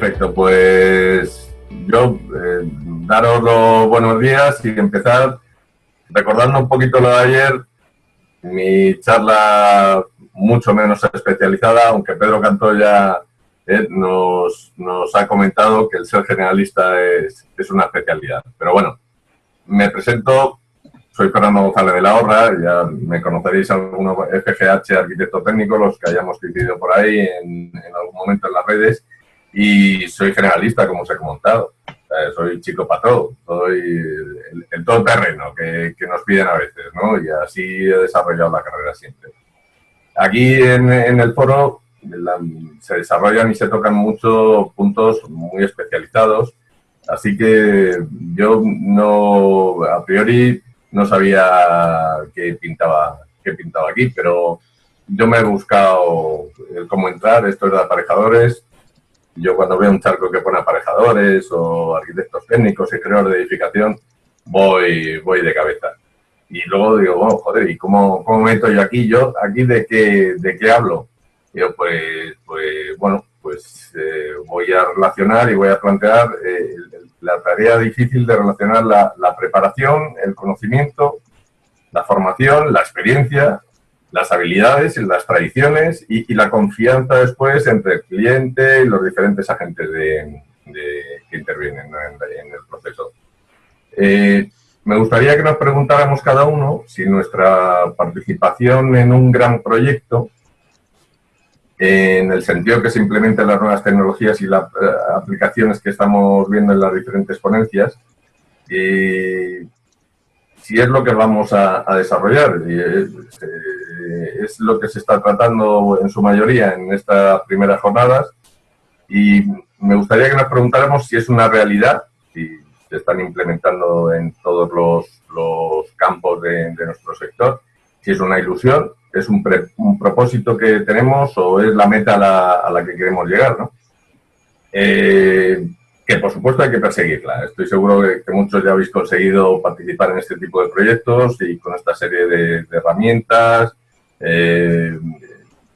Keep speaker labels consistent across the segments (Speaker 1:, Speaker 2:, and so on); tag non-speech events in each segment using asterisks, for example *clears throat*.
Speaker 1: Perfecto, pues yo eh, daros los buenos días y empezar recordando un poquito lo de ayer, mi charla mucho menos especializada, aunque Pedro Cantoya eh, nos, nos, ha comentado que el ser generalista es, es, una especialidad. Pero bueno, me presento, soy Fernando González de la Horra, ya me conoceréis algunos FGH, arquitecto técnico, los que hayamos coincidido por ahí en, en algún momento en las redes, y soy generalista, como os he comentado. soy chico patrón, soy el, el todoterreno que, que, nos piden a veces, ¿no? Y así he desarrollado la carrera siempre. Aquí en, en el foro la, se desarrollan y se tocan muchos puntos muy especializados, así que yo no, a priori, no sabía qué pintaba, qué pintaba aquí, pero yo me he buscado cómo entrar, esto es de aparejadores, yo cuando veo un charco que pone aparejadores o arquitectos técnicos y creadores de edificación, voy, voy de cabeza. Y luego digo, bueno, joder, ¿y cómo, cómo meto yo aquí? ¿Yo aquí de qué, de qué hablo? yo, pues, pues, bueno, pues eh, voy a relacionar y voy a plantear eh, la tarea difícil de relacionar la, la preparación, el conocimiento, la formación, la experiencia las habilidades y las tradiciones y, la confianza después entre el cliente y los diferentes agentes que intervienen en, el proceso. Eh, me gustaría que nos preguntáramos cada uno si nuestra participación en un gran proyecto, en el sentido que se implementen las nuevas tecnologías y las uh, aplicaciones que estamos viendo en las diferentes ponencias, eh, si es lo que vamos a, desarrollar. Y es, eh, es, lo que se está tratando en su mayoría en estas primeras jornadas. Y me gustaría que nos preguntáramos si es una realidad, si se están implementando en todos los, los campos de, nuestro sector, si es una ilusión, es un, un, propósito que tenemos o es la meta a la, a la que queremos llegar. ¿no? Eh, que por supuesto hay que perseguirla. Estoy seguro que, muchos ya habéis conseguido participar en este tipo de proyectos y con esta serie de, herramientas eh,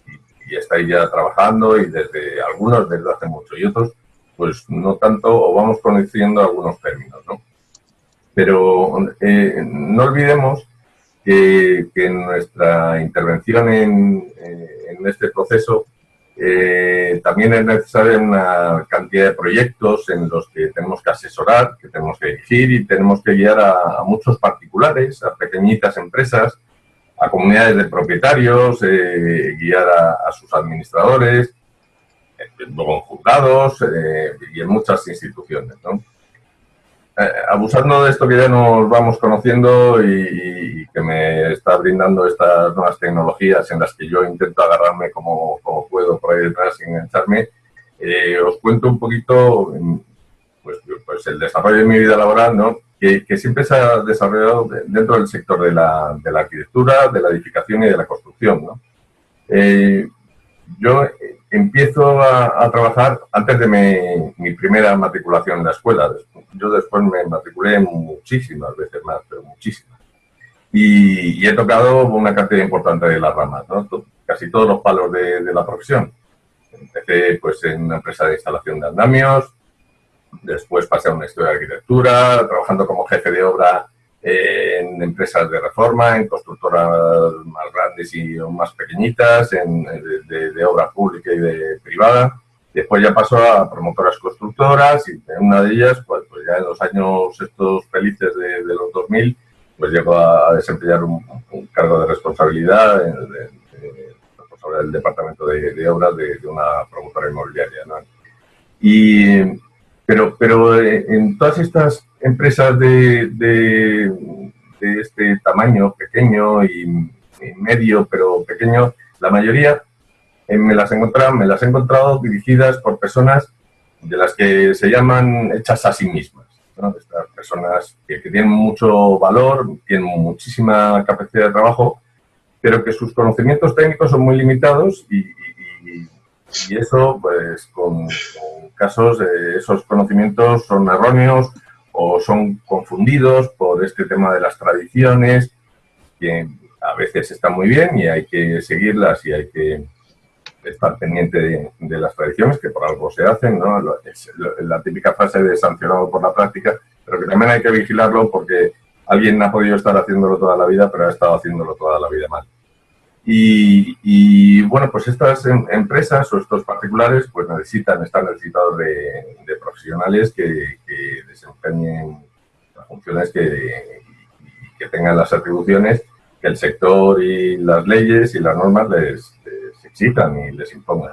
Speaker 1: y, y, estáis ya trabajando y desde algunos desde hace mucho y otros pues no tanto o vamos conociendo algunos términos, ¿no? Pero eh, no olvidemos que, que, nuestra intervención en, eh, en este proceso eh, también es necesaria una cantidad de proyectos en los que tenemos que asesorar, que tenemos que dirigir y tenemos que guiar a, muchos particulares, a pequeñitas empresas, a comunidades de propietarios, eh, guiar a, sus administradores, luego en juzgados eh, y en muchas instituciones. ¿no? Eh, abusando de esto que ya nos vamos conociendo y, que me está brindando estas nuevas tecnologías en las que yo intento agarrarme como, como puedo por ahí detrás sin engancharme, eh, os cuento un poquito pues, pues, el desarrollo de mi vida laboral, ¿no? que, que siempre se ha desarrollado dentro del sector de la, de la, arquitectura, de la edificación y de la construcción. ¿no? Eh, yo empiezo a, a, trabajar antes de mi, mi, primera matriculación en la escuela. Yo después me matriculé muchísimas veces más, pero muchísimas. Y, y he tocado una cantidad importante de las ramas, ¿no? casi todos los palos de, de, la profesión. Empecé pues, en una empresa de instalación de andamios, después pasé a una estudio de arquitectura, trabajando como jefe de obra en empresas de reforma, en constructoras más grandes y más pequeñitas, en, de, de, obra pública y de privada. Después ya pasó a promotoras constructoras y en una de ellas, pues, pues ya en los años estos felices de, de los 2000, pues llegó a, desempeñar un, un, cargo de responsabilidad de, de, responsabilidad del departamento de, obras de, una promotora inmobiliaria. ¿no? Y, pero, pero eh, en todas estas empresas de, de, este tamaño, pequeño y, medio, pero pequeño, la mayoría eh, me, las me las he encontrado dirigidas por personas de las que se llaman hechas a sí mismas. ¿no? Estas personas que, tienen mucho valor, tienen muchísima capacidad de trabajo, pero que sus conocimientos técnicos son muy limitados y, eso, pues, con, con casos, eh, esos conocimientos son erróneos o son confundidos por este tema de las tradiciones, que a veces están muy bien y hay que seguirlas y hay que, estar pendiente de, las tradiciones, que por algo se hacen, ¿no? Es la típica fase de sancionado por la práctica, pero que también hay que vigilarlo porque alguien ha podido estar haciéndolo toda la vida, pero ha estado haciéndolo toda la vida mal. Y, bueno, pues estas em, empresas o estos particulares pues necesitan, están necesitados de, profesionales que, desempeñen las funciones que, que tengan las atribuciones que el sector y las leyes y las normas les, exitan y les impongan.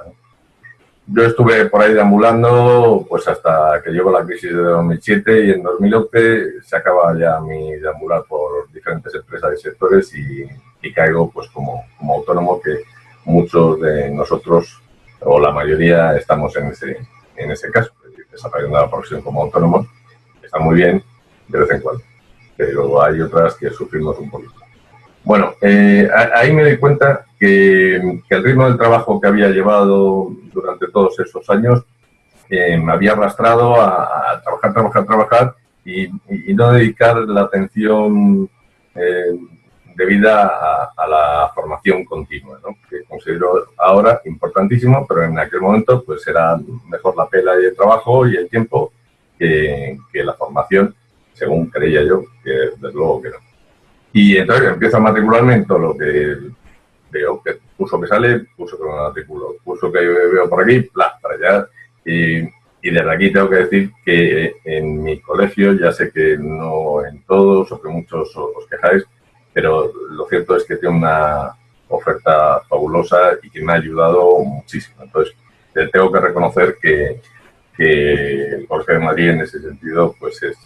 Speaker 1: Yo estuve por ahí deambulando pues hasta que llegó la crisis de 2007 y en 2011 se acaba ya mi deambular por diferentes empresas y sectores y, caigo pues como, como, autónomo que muchos de nosotros o la mayoría estamos en ese, en ese caso, desarrollando la profesión como autónomo, está muy bien de vez en cuando, pero hay otras que sufrimos un poquito. Bueno, eh, ahí me di cuenta que, el ritmo del trabajo que había llevado durante todos esos años eh, me había arrastrado a, trabajar, trabajar, trabajar y, no dedicar la atención eh, debida a, la formación continua, ¿no? que considero ahora importantísimo, pero en aquel momento pues era mejor la pela el trabajo y el tiempo que, que la formación, según creía yo, que desde luego que no. Y entonces empiezo a matricularme en todo lo que veo, que curso que sale, curso que me matriculo, curso que veo por aquí, bla, para allá. Y, y desde aquí tengo que decir que en mi colegio, ya sé que no en todos o que muchos os quejáis, pero lo cierto es que tiene una oferta fabulosa y que me ha ayudado muchísimo. Entonces, tengo que reconocer que, que el Colegio de Madrid en ese sentido, pues es,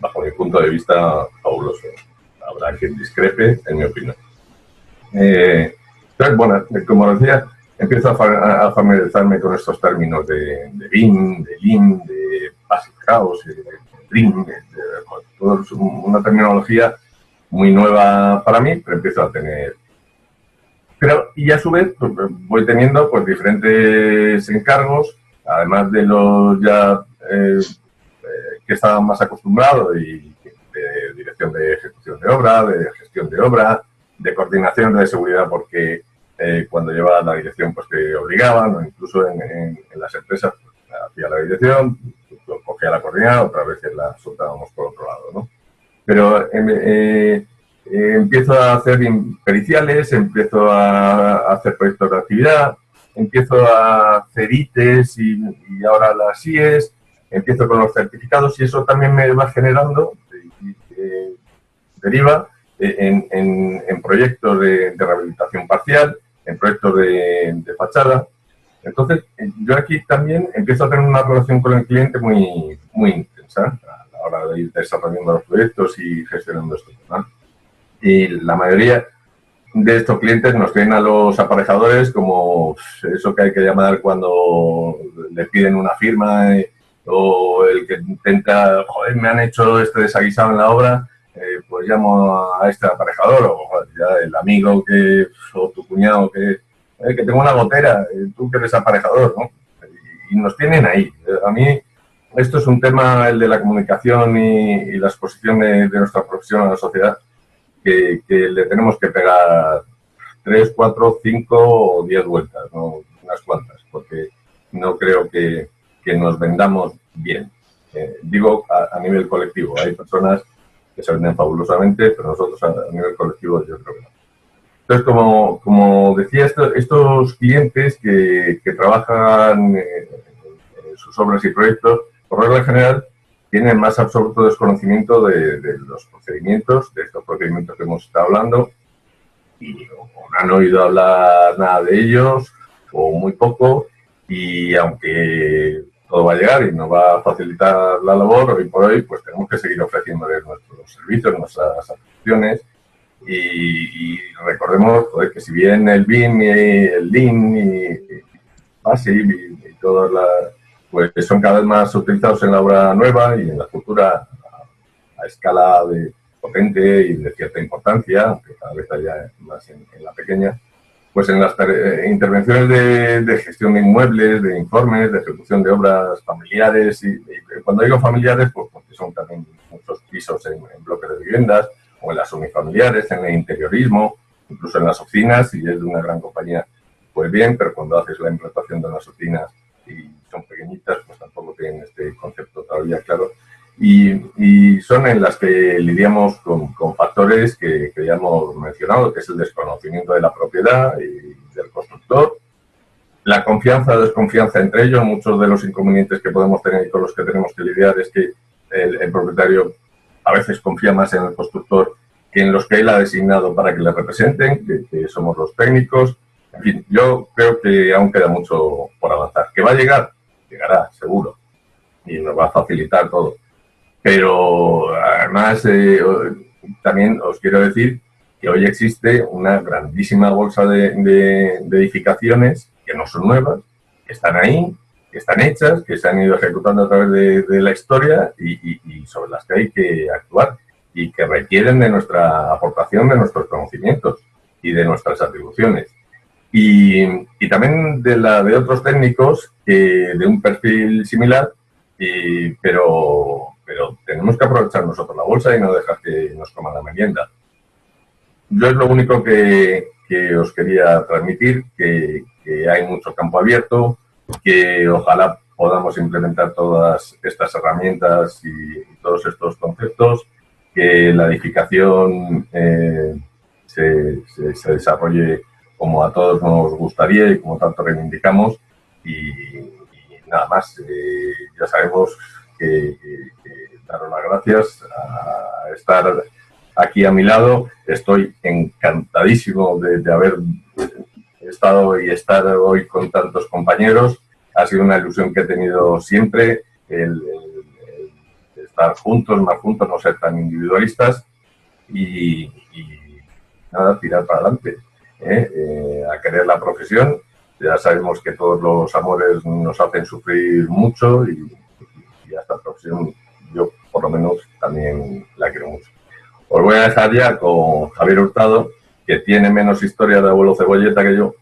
Speaker 1: bajo mi punto de vista, fabuloso habrá quien discrepe, en mi opinión. Eh, entonces, bueno, como decía, empiezo a, familiarizarme con estos términos de, de BIM, de LIM, de Basic House, de DRIM, de, una terminología muy nueva para mí, pero empiezo a tener... Pero, y a su vez, pues, voy teniendo pues diferentes encargos, además de los ya eh, eh, que estaba más acostumbrado y de dirección de ejecución de obra, de gestión de obra, de coordinación de seguridad, porque eh, cuando llevaba la dirección pues te obligaban, o incluso en, las empresas pues, hacía la dirección, cogía la coordinada, otra vez la soltábamos por otro lado, ¿no? Pero em, eh, eh, empiezo a hacer periciales, empiezo a, hacer proyectos de actividad, empiezo a hacer ITES y, ahora las IES, empiezo con los certificados y eso también me va generando deriva en, en, proyectos de, rehabilitación parcial, en proyectos de, fachada. Entonces, yo aquí también empiezo a tener una relación con el cliente muy, muy intensa a la hora de ir desarrollando los proyectos y gestionando estos temas. Y la mayoría de estos clientes nos tienen a los aparejadores como eso que hay que llamar cuando le piden una firma eh, o el que intenta, joder, me han hecho este desaguisado en la obra, eh, pues llamo a este aparejador o ya el amigo que, o tu cuñado que, eh, que tengo una gotera, eh, tú que eres aparejador, ¿no? Y, nos tienen ahí. A mí esto es un tema, el de la comunicación y, la exposición de, nuestra profesión a la sociedad, que, le tenemos que pegar tres, cuatro, cinco o diez vueltas, ¿no? unas cuantas, porque no creo que, nos vendamos bien. digo a, nivel colectivo, hay personas que se venden fabulosamente, pero nosotros a, nivel colectivo yo creo que no. Entonces, como, como decía, estos clientes que, que trabajan en, sus obras y proyectos, por regla general, tienen más absoluto desconocimiento de, los procedimientos, de estos procedimientos que hemos estado hablando, y no han oído hablar nada de ellos, o muy poco, y aunque todo va a llegar y nos va a facilitar la labor, hoy por hoy pues tenemos que seguir ofreciéndoles nuestros servicios, nuestras aplicaciones y, recordemos que si bien el BIM y el LIN y, y, y todas las pues son cada vez más utilizados en la obra nueva y en la futura a, escala de potente y de cierta importancia, aunque cada vez haya más en la pequeña, pues en las eh, intervenciones de, gestión de inmuebles, de informes, de ejecución de obras familiares, y, cuando digo familiares, pues porque son también muchos pisos en, bloques de viviendas, o en las unifamiliares, en el interiorismo, incluso en las oficinas, y es de una gran compañía. Pues bien, pero cuando haces la implantación de unas rutinas y son pequeñitas, pues tampoco tienen este concepto todavía claro. Y, son en las que lidiamos con, factores que, ya hemos mencionado, que es el desconocimiento de la propiedad y del constructor, la confianza o desconfianza entre ellos, muchos de los inconvenientes que podemos tener y con los que tenemos que lidiar es que el, propietario a veces confía más en el constructor que en los que él ha designado para que le representen, que, somos los técnicos. En fin, yo creo que aún queda mucho por avanzar. ¿Que va a llegar? Llegará, seguro. Y nos va a facilitar todo. Pero además, eh, también os quiero decir que hoy existe una grandísima bolsa de edificaciones que no son nuevas, que están ahí, que están hechas, que se han ido ejecutando a través de, la historia y, sobre las que hay que actuar y que requieren de nuestra aportación, de nuestros conocimientos y de nuestras atribuciones. Y, también de la de otros técnicos de un perfil similar, pero, pero tenemos que aprovechar nosotros la bolsa y no dejar que nos coman la merienda. Yo es lo único que, que os quería transmitir, que, que hay mucho campo abierto, que ojalá podamos implementar todas estas herramientas y, todos estos conceptos, que la edificación eh, se, desarrolle como a todos nos gustaría y como tanto reivindicamos. Y, nada más, eh, ya sabemos que, daros las gracias a estar aquí a mi lado, estoy encantadísimo de haber estado y estar hoy con tantos compañeros. Ha sido una ilusión que he tenido siempre, estar juntos, más juntos, no ser tan individualistas. Y, nada, tirar para adelante, ¿eh? Eh, a querer la profesión. Ya sabemos que todos los amores nos hacen sufrir mucho y, y esta profesión yo por lo menos también la quiero mucho. Os voy a dejar ya con Javier Hurtado, que tiene menos historia de abuelo cebolleta que yo,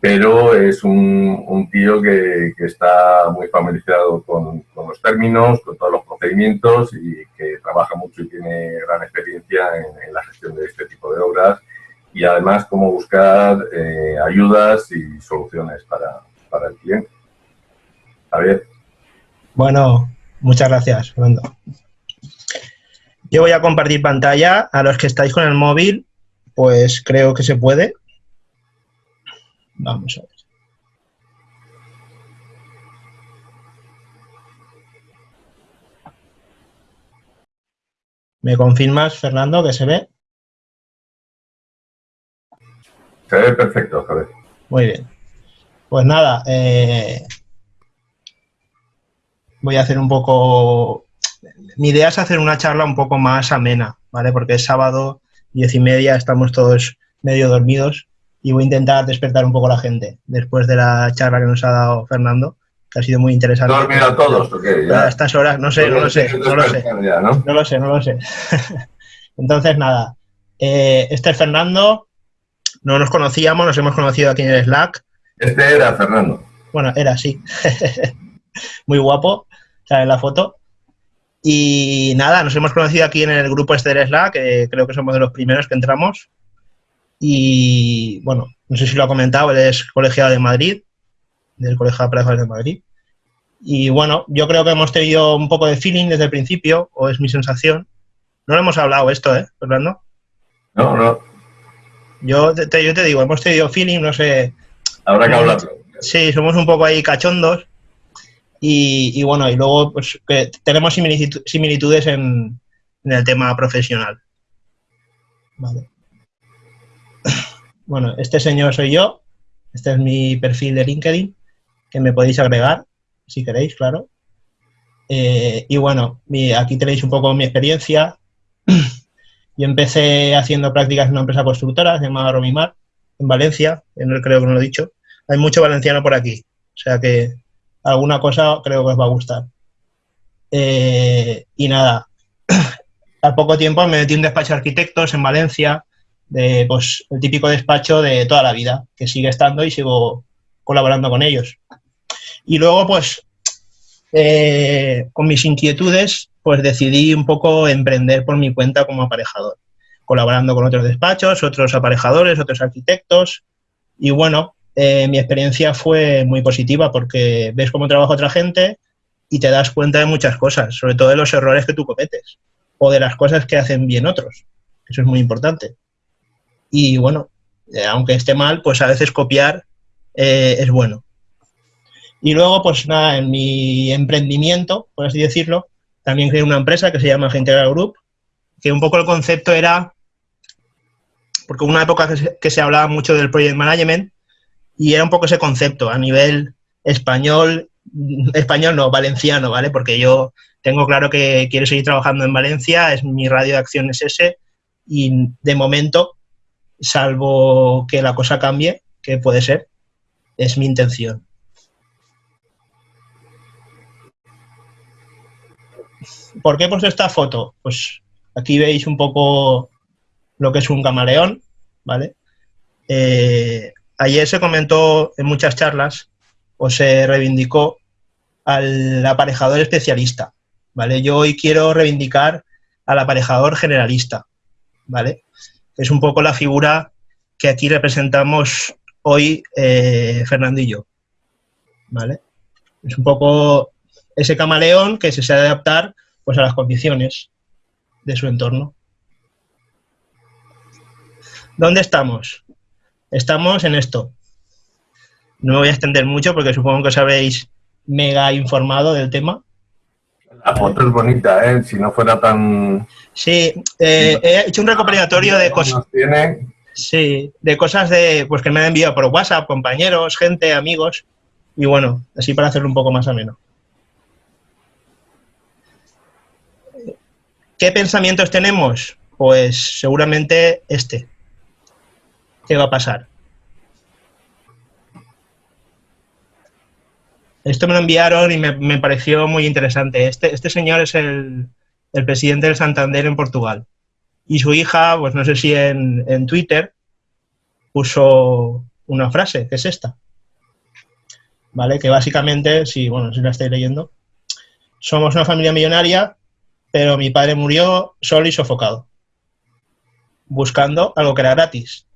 Speaker 1: pero es un, tío que, está muy familiarizado con, los términos, con todos los procedimientos y que trabaja mucho y tiene gran experiencia en, la gestión de este tipo de obras y además cómo buscar eh, ayudas y soluciones para, para el cliente. Javier.
Speaker 2: Bueno, muchas gracias, Fernando. Yo voy a compartir pantalla. A los que estáis con el móvil, pues creo que se puede. Vamos a ver. ¿Me confirmas, Fernando, que se ve?
Speaker 1: Se ve perfecto, Javier.
Speaker 2: Muy bien. Pues nada, eh, voy a hacer un poco... Mi idea es hacer una charla un poco más amena, ¿vale? Porque es sábado, diez y media, estamos todos medio dormidos y voy a intentar despertar un poco a la gente después de la charla que nos ha dado Fernando, que ha sido muy interesante.
Speaker 1: ¿Dormido todos o qué?
Speaker 2: A estas horas, no sé, no lo sé, no lo sé. ¿no? lo sé, no lo sé. *laughs* Entonces, nada, eh, este es Fernando, no nos conocíamos, nos hemos conocido aquí en el Slack.
Speaker 1: Este era Fernando.
Speaker 2: Bueno, era, sí. *laughs* muy guapo, sale en la foto. Y nada, nos hemos conocido aquí en el grupo este del Slack, que creo que somos de los primeros que entramos. Y bueno, no sé si lo ha comentado, él es colegiado de Madrid, del Colegio de de Madrid. Y bueno, yo creo que hemos tenido un poco de feeling desde el principio, o es mi sensación. No lo hemos hablado esto, ¿eh, Fernando?
Speaker 1: No, no.
Speaker 2: Yo te, yo te digo, hemos tenido feeling, no sé.
Speaker 1: Habrá que hablarlo.
Speaker 2: Sí, somos un poco ahí cachondos. Y, bueno, y luego pues que tenemos similitudes en, en el tema profesional. Vale. *coughs* Bueno, este señor soy yo, este es mi perfil de LinkedIn, que me podéis agregar, si queréis, claro. Eh, y bueno, aquí tenéis un poco mi experiencia. *coughs* Yo empecé haciendo prácticas en una empresa constructora llamada Romimar, en Valencia, creo que no lo he dicho. Hay mucho valenciano por aquí, o sea que alguna cosa creo que os va a gustar. Eh, y nada, *clears throat* al poco tiempo me metí en un despacho de arquitectos en Valencia, de pues, el típico despacho de toda la vida, que sigue estando y sigo colaborando con ellos. Y luego, pues, eh, con mis inquietudes, pues decidí un poco emprender por mi cuenta como aparejador, colaborando con otros despachos, otros aparejadores, otros arquitectos. Y bueno, eh, mi experiencia fue muy positiva porque ves cómo trabaja otra gente y te das cuenta de muchas cosas, sobre todo de los errores que tú cometes o de las cosas que hacen bien otros. Eso es muy importante. Y bueno, eh, aunque esté mal, pues a veces copiar eh, es bueno. Y luego, pues nada, en mi emprendimiento, por así decirlo, también creé una empresa que se llama Integral Group, que un poco el concepto era, porque una época que se, hablaba mucho del project management, y era un poco ese concepto a nivel español, español no, valenciano, ¿vale? Porque yo tengo claro que quiero seguir trabajando en Valencia, es mi radio de acción es ese, y de momento, salvo que la cosa cambie, que puede ser, es mi intención. ¿Por qué puesto esta foto? Pues aquí veis un poco lo que es un camaleón, ¿vale? Eh, ayer se comentó en muchas charlas o se reivindicó al aparejador especialista, ¿vale? Yo hoy quiero reivindicar al aparejador generalista, ¿vale? Es un poco la figura que aquí representamos hoy eh, ¿vale? Es un poco ese camaleón que se sabe adaptar pues, a las condiciones de su entorno. ¿Dónde estamos? Estamos en esto. No me voy a extender mucho porque supongo que os habéis mega informado del tema.
Speaker 1: La foto es bonita, ¿eh? Si no fuera tan...
Speaker 2: Sí, eh, he hecho un recopilatorio de cosas... Sí, de cosas de, pues que me han enviado por WhatsApp, compañeros, gente, amigos. Y bueno, así para hacerlo un poco más ameno. ¿Qué pensamientos tenemos? Pues seguramente este. ¿Qué va a pasar? Esto me lo enviaron y me, pareció muy interesante. Este, este señor es el, presidente del Santander en Portugal. Y su hija, pues no sé si en, en Twitter, puso una frase, que es esta. ¿Vale? Que básicamente, si, bueno, si la estáis leyendo, somos una familia millonaria pero mi padre murió solo y sofocado, buscando algo que era gratis.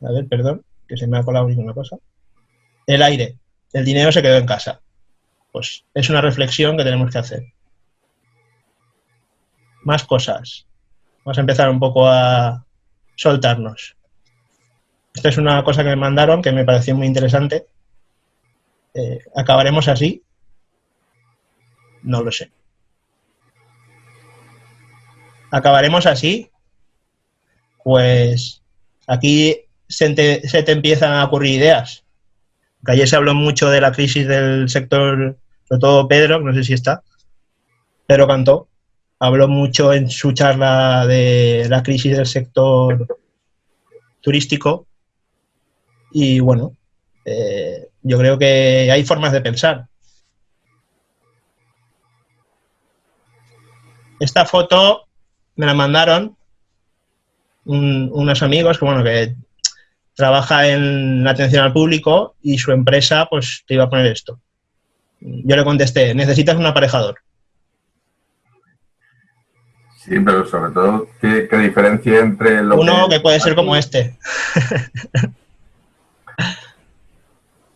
Speaker 2: A ver, perdón, que se me ha colado ninguna cosa. El aire, el dinero se quedó en casa. Pues es una reflexión que tenemos que hacer. Más cosas. Vamos a empezar un poco a soltarnos. Esta es una cosa que me mandaron que me pareció muy interesante. Eh, ¿Acabaremos así? No lo sé. Acabaremos así, pues aquí se te, empiezan a ocurrir ideas. Que ayer se habló mucho de la crisis del sector, sobre todo Pedro, no sé si está, Pedro Cantó, habló mucho en su charla de la crisis del sector turístico y bueno, eh, yo creo que hay formas de pensar. Esta foto me la mandaron unos amigos que, bueno, que trabaja en la atención al público y su empresa, pues, te iba a poner esto. Yo le contesté, necesitas un aparejador.
Speaker 1: Sí, pero sobre todo, ¿qué, diferencia entre
Speaker 2: lo Uno que, puede ser como este. *laughs*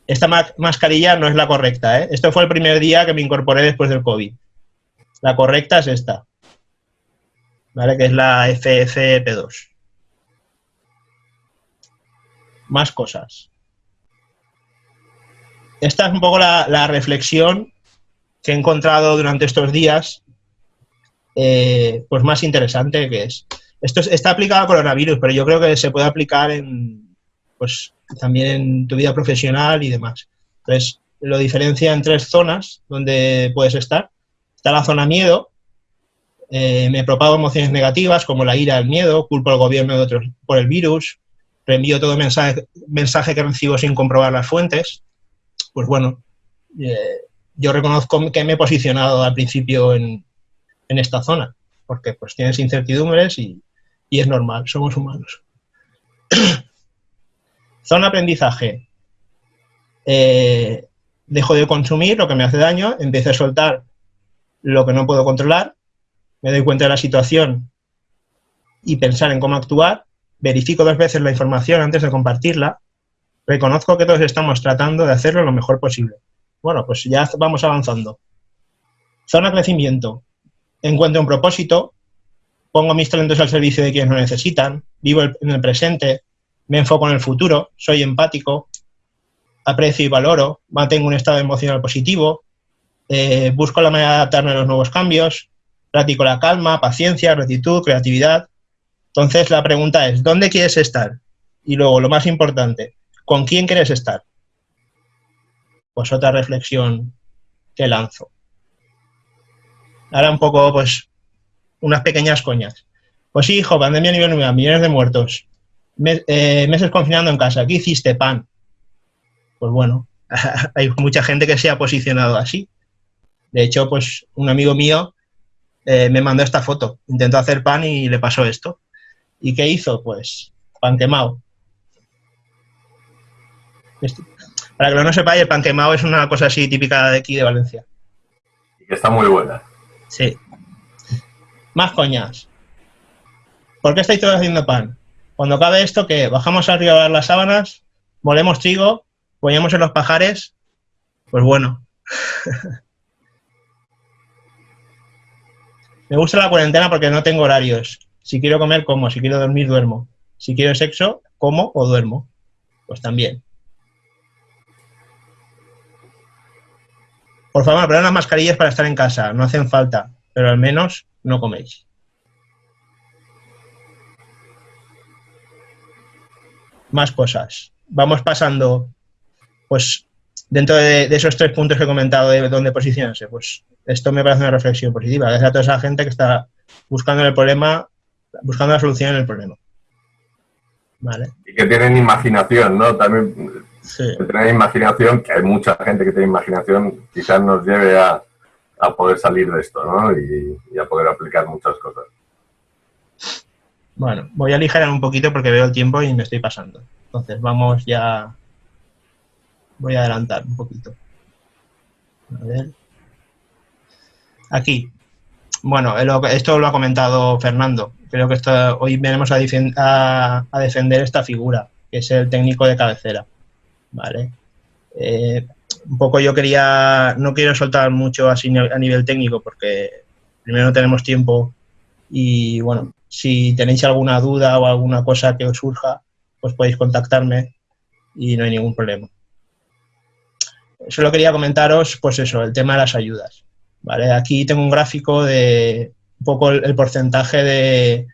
Speaker 2: Esta mascarilla no es la correcta, ¿eh? Esto fue el primer día que me incorporé después del COVID. La correcta es esta. ¿Vale? que es la FFP2. Más cosas. Esta es un poco la, reflexión que he encontrado durante estos días, eh, pues más interesante que es. Esto está aplicado al coronavirus, pero yo creo que se puede aplicar en, pues, también en tu vida profesional y demás. Entonces, lo diferencia en tres zonas donde puedes estar. Está la zona miedo, eh, me propago emociones negativas como la ira, el miedo, culpo al gobierno de otros por el virus, reenvío todo mensaje, mensaje que recibo sin comprobar las fuentes. Pues bueno, eh, yo reconozco que me he posicionado al principio en, esta zona, porque pues tienes incertidumbres y, es normal, somos humanos. *coughs* zona aprendizaje. Eh, dejo de consumir lo que me hace daño, empiezo a soltar lo que no puedo controlar me doy cuenta de la situación y pensar en cómo actuar, verifico dos veces la información antes de compartirla, Reconozco que todos estamos tratando de hacerlo lo mejor posible. Bueno, pues ya vamos avanzando. Zona crecimiento. Encuentro un propósito, pongo mis talentos al servicio de quienes lo necesitan, vivo en el presente, me enfoco en el futuro, soy empático, aprecio y valoro, mantengo un estado emocional positivo, eh, busco la manera de adaptarme a los nuevos cambios, practico la calma, paciencia, gratitud, creatividad. Entonces la pregunta es, ¿dónde quieres estar? Y luego, lo más importante, ¿con quién quieres estar? Pues otra reflexión que lanzo. Ahora un poco, pues, unas pequeñas coñas. Pues sí, hijo, pandemia a nivel millones de muertos. Eh, meses confinando en casa. ¿Qué hiciste, pan? Pues bueno, *laughs* hay mucha gente que se ha posicionado así. De hecho, pues un amigo mío eh, me mandó esta foto. Intentó hacer pan y le pasó esto. ¿Y qué hizo? Pues pan quemado. Para que no sepáis, el pan quemado es una cosa así típica de aquí de Valencia.
Speaker 1: Y que está muy buena.
Speaker 2: Sí. Más coñas. ¿Por qué estáis todos haciendo pan? Cuando cabe esto, que bajamos arriba las sábanas, molemos trigo, ponemos en los pajares, pues bueno. *laughs* Me gusta la cuarentena porque no tengo horarios. Si quiero comer, como. Si quiero dormir, duermo. Si quiero sexo, como o duermo. Pues también. Por favor, poner las mascarillas para estar en casa. No hacen falta, pero al menos no coméis. Más cosas. Vamos pasando, pues, dentro de, esos tres puntos que he comentado de dónde posicionarse, pues esto me parece una reflexión positiva. Gracias a toda esa gente que está buscando el problema, buscando la solución en el problema.
Speaker 1: ¿Vale? Y que tienen imaginación, ¿no? También que tienen imaginación, que hay mucha gente que tiene imaginación, quizás nos lleve a, poder salir de esto, ¿no? Y, y, a poder aplicar muchas cosas.
Speaker 2: Bueno, voy a aligerar un poquito porque veo el tiempo y me estoy pasando. Entonces, vamos ya... Voy a adelantar un poquito. A ver. Aquí. Bueno, esto lo ha comentado Fernando. Creo que esto, hoy venimos a, defender esta figura, que es el técnico de cabecera. ¿Vale? Eh, un poco yo quería, no quiero soltar mucho así a nivel técnico porque primero no tenemos tiempo y bueno, si tenéis alguna duda o alguna cosa que os surja, pues podéis contactarme y no hay ningún problema. Solo quería comentaros, pues eso, el tema de las ayudas. ¿Vale? Aquí tengo un gráfico de un poco el, porcentaje de...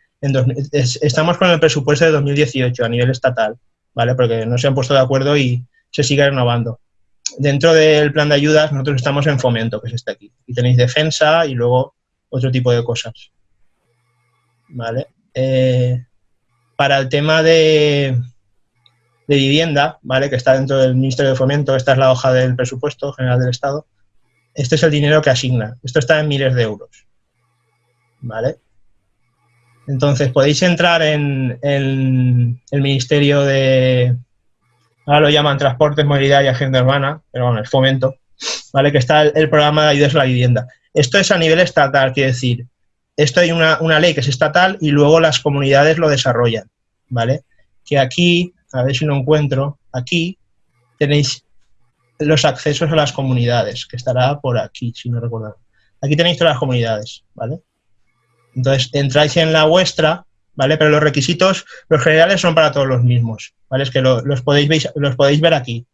Speaker 2: estamos con el presupuesto de 2018 a nivel estatal, ¿vale? Porque no se han puesto de acuerdo y se sigue renovando. Dentro del plan de ayudas nosotros estamos en fomento, que es este aquí. Y tenéis defensa y luego otro tipo de cosas. ¿Vale? Eh, para el tema de, de vivienda, ¿vale? Que está dentro del Ministerio de Fomento, esta es la hoja del presupuesto general del Estado este es el dinero que asigna. Esto está en miles de euros. ¿Vale? Entonces, podéis entrar en, el Ministerio de... Ahora lo llaman Transportes, Movilidad y Agenda Urbana, pero bueno, es fomento, ¿vale? Que está el, programa de ayudas a la vivienda. Esto es a nivel estatal, quiere decir, esto hay una, una, ley que es estatal y luego las comunidades lo desarrollan, ¿vale? Que aquí, a ver si lo encuentro, aquí tenéis los accesos a las comunidades, que estará por aquí, si no recuerdo. Aquí tenéis todas las comunidades, ¿vale? Entonces, entráis en la vuestra, ¿vale? Pero los requisitos, los generales son para todos los mismos, ¿vale? Es que los, podéis ver, los podéis ver aquí,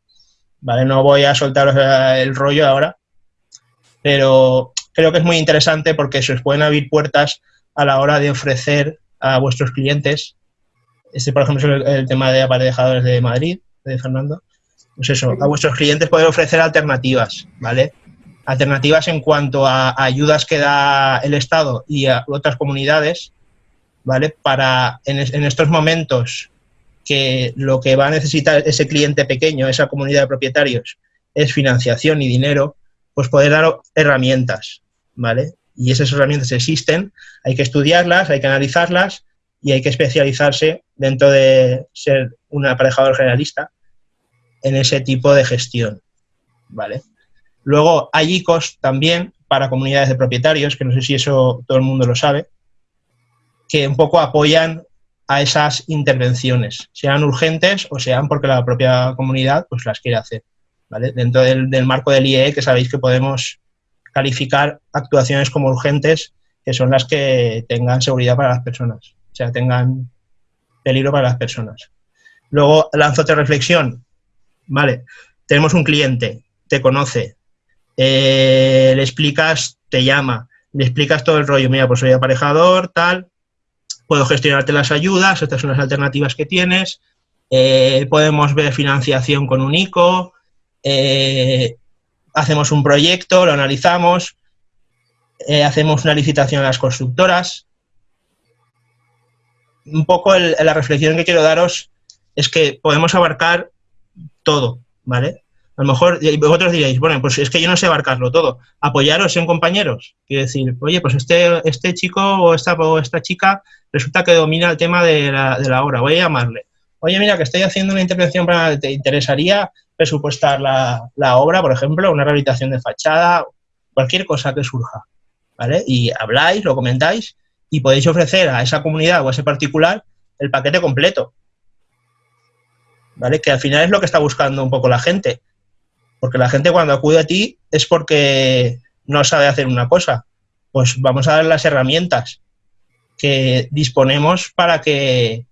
Speaker 2: ¿vale? No voy a soltaros el rollo ahora, pero creo que es muy interesante porque se os pueden abrir puertas a la hora de ofrecer a vuestros clientes, este por ejemplo es el, tema de aparejadores de Madrid, de Fernando, pues eso, a vuestros clientes poder ofrecer alternativas, ¿vale? Alternativas en cuanto a ayudas que da el Estado y a otras comunidades, ¿vale? Para en, estos momentos que lo que va a necesitar ese cliente pequeño, esa comunidad de propietarios, es financiación y dinero, pues poder dar herramientas, ¿vale? Y esas herramientas existen, hay que estudiarlas, hay que analizarlas y hay que especializarse dentro de ser un aparejador generalista en ese tipo de gestión, ¿vale? Luego hay ICOs también para comunidades de propietarios, que no sé si eso todo el mundo lo sabe, que un poco apoyan a esas intervenciones, sean urgentes o sean porque la propia comunidad pues las quiere hacer. ¿vale? Dentro del, marco del IE, que sabéis que podemos calificar actuaciones como urgentes, que son las que tengan seguridad para las personas, o sea, tengan peligro para las personas. Luego lanzo otra reflexión. Vale, tenemos un cliente, te conoce, eh, le explicas, te llama, le explicas todo el rollo, mira, pues soy aparejador, tal, puedo gestionarte las ayudas, estas son las alternativas que tienes, eh, podemos ver financiación con un ICO, eh, hacemos un proyecto, lo analizamos, hacemos una licitación a las constructoras. Un poco la reflexión que quiero daros es que podemos abarcar todo, ¿vale? A lo mejor vosotros diréis, bueno, pues es que yo no sé abarcarlo todo. Apoyaros en compañeros. Quiero decir, oye, pues este, este chico o esta, o esta chica resulta que domina el tema de la, de la obra, voy a llamarle. Oye, mira, que estoy haciendo una intervención para... ¿Te interesaría presupuestar la, la obra, por ejemplo, una rehabilitación de fachada, cualquier cosa que surja? ¿Vale? Y habláis, lo comentáis y podéis ofrecer a esa comunidad o a ese particular el paquete completo. ¿Vale? Que al final es lo que está buscando un poco la gente. Porque la gente cuando acude a ti es porque no sabe hacer una cosa. Pues vamos a dar las herramientas que disponemos para que,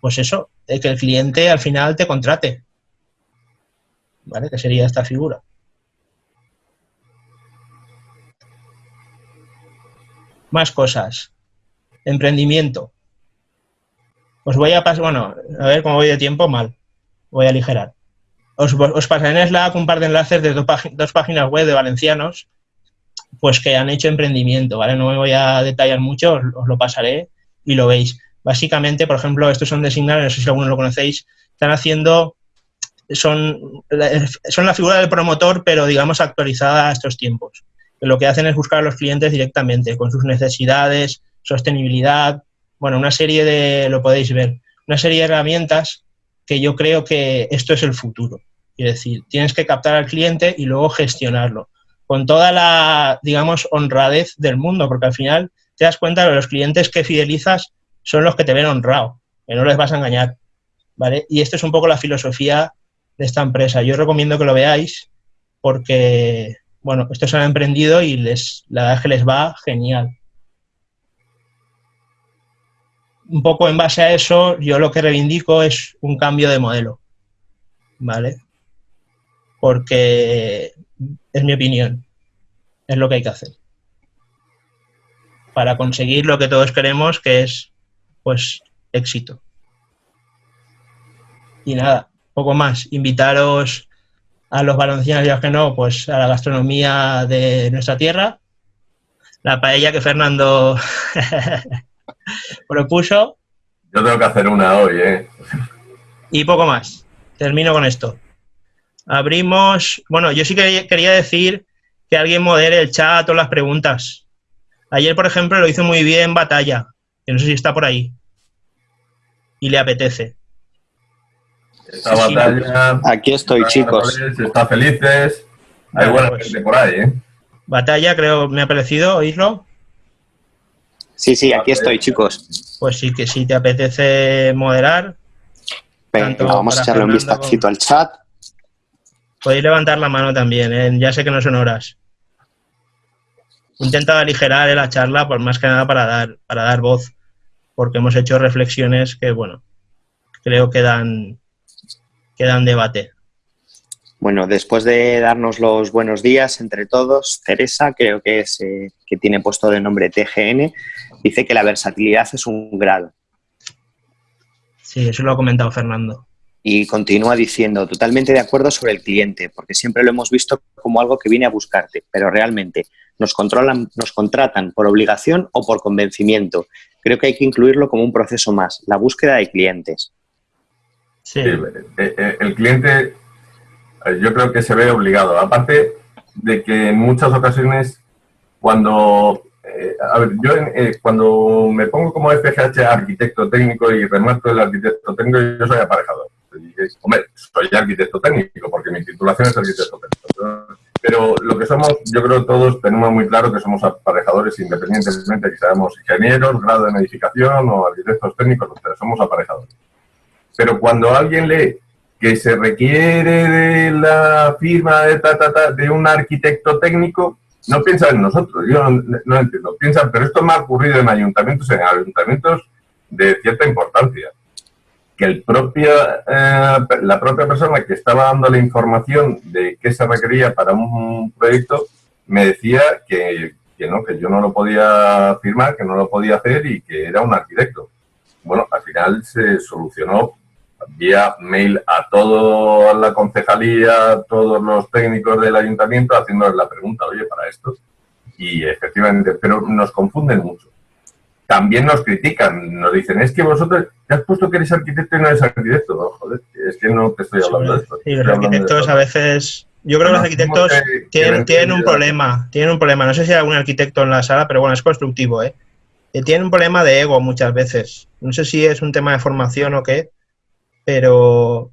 Speaker 2: pues eso, que el cliente al final te contrate. ¿Vale? Que sería esta figura. Más cosas. Emprendimiento. Os voy a pasar, bueno, a ver cómo voy de tiempo, mal. Voy a aligerar. Os, pasaré en Slack un par de enlaces de dos, páginas web de valencianos pues que han hecho emprendimiento, ¿vale? No me voy a detallar mucho, os, lo pasaré y lo veis. Básicamente, por ejemplo, estos son de Signal, no sé si alguno lo conocéis, están haciendo, son, son la figura del promotor, pero digamos actualizada a estos tiempos. Lo que hacen es buscar a los clientes directamente, con sus necesidades, sostenibilidad, bueno, una serie de, lo podéis ver, una serie de herramientas que yo creo que esto es el futuro. Es decir, tienes que captar al cliente y luego gestionarlo, con toda la, digamos, honradez del mundo, porque al final te das cuenta de que los clientes que fidelizas son los que te ven honrado, que no les vas a engañar. ¿vale? Y esto es un poco la filosofía de esta empresa. Yo recomiendo que lo veáis porque, bueno, estos han emprendido y les, la verdad es que les va genial un poco en base a eso, yo lo que reivindico es un cambio de modelo, ¿vale? Porque es mi opinión, es lo que hay que hacer. Para conseguir lo que todos queremos, que es, pues, éxito. Y nada, poco más. Invitaros a los valencianos y a los que no, pues a la gastronomía de nuestra tierra. La paella que Fernando *laughs* propuso.
Speaker 1: Yo tengo que hacer una hoy, ¿eh?
Speaker 2: Y poco más. Termino con esto. Abrimos. Bueno, yo sí que quería decir que alguien modere el chat o las preguntas. Ayer, por ejemplo, lo hizo muy bien Batalla, que no sé si está por ahí. Y le apetece.
Speaker 1: Esta batalla.
Speaker 3: Aquí estoy, chicos.
Speaker 1: Está felices. Hay buena pues gente por ahí, ¿eh?
Speaker 2: Batalla, creo, me ha parecido oírlo.
Speaker 3: Sí, sí, aquí estoy, chicos.
Speaker 2: Pues sí, que si te apetece moderar.
Speaker 3: Venga, vamos a echarle un vistacito al chat.
Speaker 2: Podéis levantar la mano también, ¿eh? ya sé que no son horas. Intenta aligerar la charla, por más que nada para dar, para dar voz, porque hemos hecho reflexiones que, bueno, creo que dan, que dan debate.
Speaker 3: Bueno, después de darnos los buenos días entre todos, Teresa, creo que es eh, que tiene puesto de nombre TGN, dice que la versatilidad es un grado.
Speaker 2: Sí, eso lo ha comentado Fernando.
Speaker 3: Y continúa diciendo, totalmente de acuerdo sobre el cliente, porque siempre lo hemos visto como algo que viene a buscarte, pero realmente nos, controlan, nos contratan por obligación o por convencimiento. Creo que hay que incluirlo como un proceso más, la búsqueda de clientes.
Speaker 1: Sí. El, eh, eh, el cliente eh, yo creo que se ve obligado. Aparte de que en muchas ocasiones, cuando. Eh, a ver, yo eh, cuando me pongo como FGH arquitecto técnico y remuerto el arquitecto técnico, yo soy aparejador. hombre, soy arquitecto técnico porque mi titulación es arquitecto técnico. Pero lo que somos, yo creo que todos tenemos muy claro que somos aparejadores independientemente de que seamos ingenieros, grado en edificación o arquitectos técnicos, somos aparejadores. Pero cuando alguien lee que se requiere de la firma de, de un arquitecto técnico, no piensa en nosotros, yo no, entiendo, piensa, pero esto me ha ocurrido en ayuntamientos, en ayuntamientos de cierta importancia, que el eh, la propia persona que estaba dando la información de qué se requería para un proyecto, me decía que, que no, que yo no lo podía firmar, que no lo podía hacer y que era un arquitecto. Bueno, al final se solucionó vía mail a toda la concejalía, a todos los técnicos del ayuntamiento, haciéndoles la pregunta, oye, para esto. Y efectivamente, pero nos confunden mucho. También nos critican, nos dicen, es que vosotros te has puesto que eres arquitecto y no eres arquitecto. joder, es que no te estoy hablando de esto.
Speaker 2: Sí, los arquitectos a veces... Yo creo que los arquitectos tienen, tienen un problema, tienen un problema. No sé si hay algún arquitecto en la sala, pero bueno, es constructivo, ¿eh? Tienen un problema de ego muchas veces. No sé si es un tema de formación o qué, pero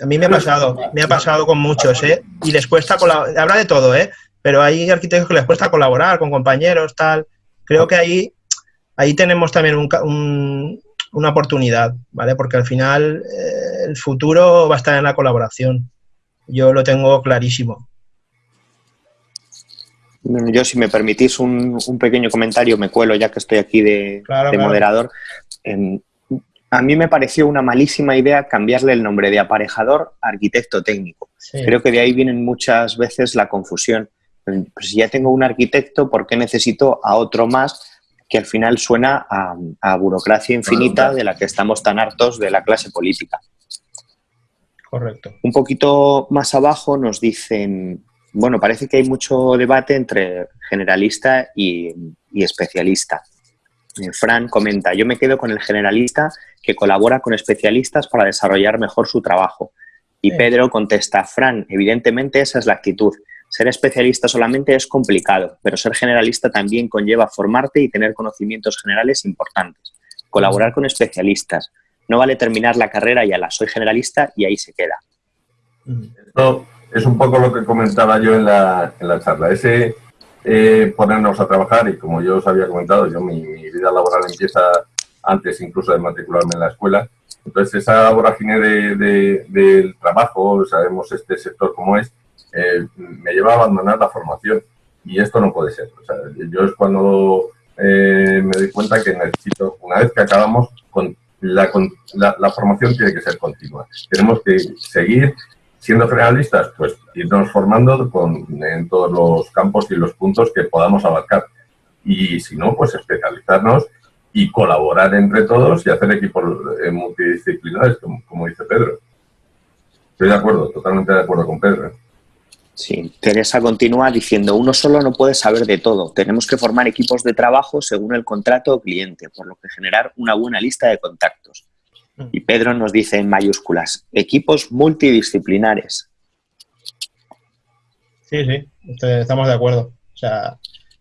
Speaker 2: a mí me ha pasado, me ha pasado con muchos, ¿eh? Y les cuesta colaborar, habrá de todo, ¿eh? Pero hay arquitectos que les cuesta colaborar con compañeros, tal. Creo que ahí, ahí tenemos también una oportunidad, ¿vale? Porque al final eh, el futuro va a estar en la colaboración. Yo lo tengo clarísimo.
Speaker 3: Yo, si me permitís un, pequeño comentario, me cuelo ya que estoy aquí de, moderador. A mí me pareció una malísima idea cambiarle el nombre de aparejador a arquitecto técnico. Creo que de ahí vienen muchas veces la confusión. Pues si ya tengo un arquitecto, ¿por qué necesito a otro más que al final suena a, burocracia infinita de la que estamos tan hartos de la clase política?
Speaker 2: Correcto.
Speaker 3: Un poquito más abajo nos dicen, bueno, parece que hay mucho debate entre generalista y especialista. Eh, Fran comenta, yo me quedo con el generalista que colabora con especialistas para desarrollar mejor su trabajo. Y Pedro contesta, Fran, evidentemente esa es la actitud. Ser especialista solamente es complicado, pero ser generalista también conlleva formarte y tener conocimientos generales importantes. Colaborar con especialistas. No vale terminar la carrera y la soy generalista y ahí se queda.
Speaker 1: Esto es un poco lo que comentaba yo en la, en la charla. Ese eh, ponernos a trabajar y como yo os había comentado, yo mi, vida laboral empieza antes incluso de matricularme en la escuela. Entonces esa vorágine de, del trabajo, sabemos este sector como es, eh, me lleva a abandonar la formación y esto no puede ser. yo es cuando eh, me doy cuenta que necesito, una vez que acabamos, con la, la, la formación tiene que ser continua. Tenemos que seguir siendo generalistas, pues irnos formando con, en todos los campos y los puntos que podamos abarcar. Y si no, pues especializarnos y colaborar entre todos y hacer equipos eh, multidisciplinares, como, dice Pedro. Estoy de acuerdo, totalmente de acuerdo con Pedro.
Speaker 3: Sí, Teresa continúa diciendo, uno solo no puede saber de todo. Tenemos que formar equipos de trabajo según el contrato o cliente, por lo que generar una buena lista de contactos. Y Pedro nos dice en mayúsculas, equipos multidisciplinares.
Speaker 2: Sí, sí, estamos de acuerdo. O sea,